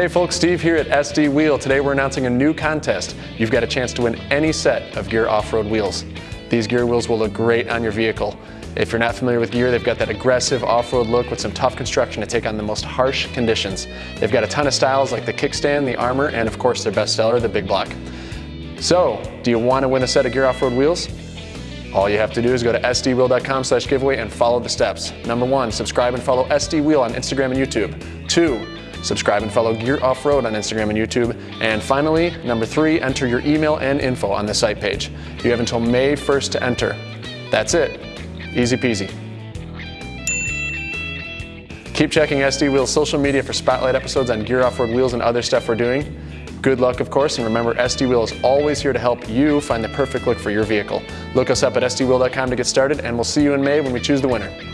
Hey folks, Steve here at SD Wheel. Today we're announcing a new contest. You've got a chance to win any set of Gear off-road wheels. These Gear wheels will look great on your vehicle. If you're not familiar with Gear, they've got that aggressive off-road look with some tough construction to take on the most harsh conditions. They've got a ton of styles like the kickstand, the armor, and of course their best seller, the big block. So, do you want to win a set of Gear off-road wheels? All you have to do is go to sdwheel.com slash giveaway and follow the steps. Number one, subscribe and follow SD Wheel on Instagram and YouTube. Two, subscribe and follow Gear Off-Road on Instagram and YouTube. And finally, number three, enter your email and info on the site page. You have until May 1st to enter. That's it. Easy peasy. Keep checking SD Wheel's social media for spotlight episodes on Gear Off-Road wheels and other stuff we're doing. Good luck, of course, and remember SD Wheel is always here to help you find the perfect look for your vehicle. Look us up at sdwheel.com to get started, and we'll see you in May when we choose the winner.